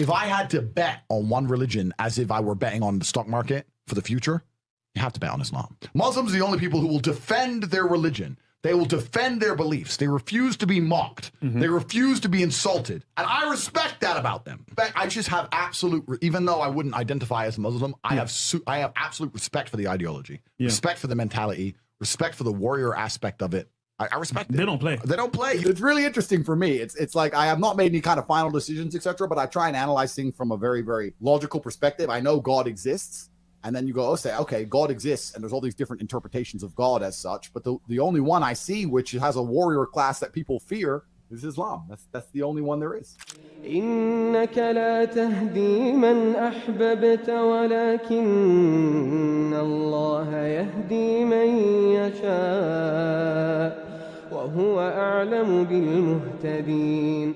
If I had to bet on one religion as if I were betting on the stock market for the future, you have to bet on Islam. Muslims are the only people who will defend their religion. They will defend their beliefs. They refuse to be mocked. Mm-hmm. They refuse to be insulted. And I respect that about them. But I just have absolute, even though I wouldn't identify as a Muslim, I have su- I have absolute respect for the ideology, Yeah. respect for the mentality, respect for the warrior aspect of it. I, I respect it. They don't play. They don't play. It's really interesting for me. It's it's like I have not made any kind of final decisions, etc. But I try and analyze things from a very very logical perspective. I know God exists, and then you go, oh, say, okay, God exists, and there's all these different interpretations of God as such. But the the only one I see which has a warrior class that people fear is Islam. That's that's the only one there is. إنك لا تهدي من أحببت ولكن الله يهدي من يشاء وهو أعلم بالمهتدين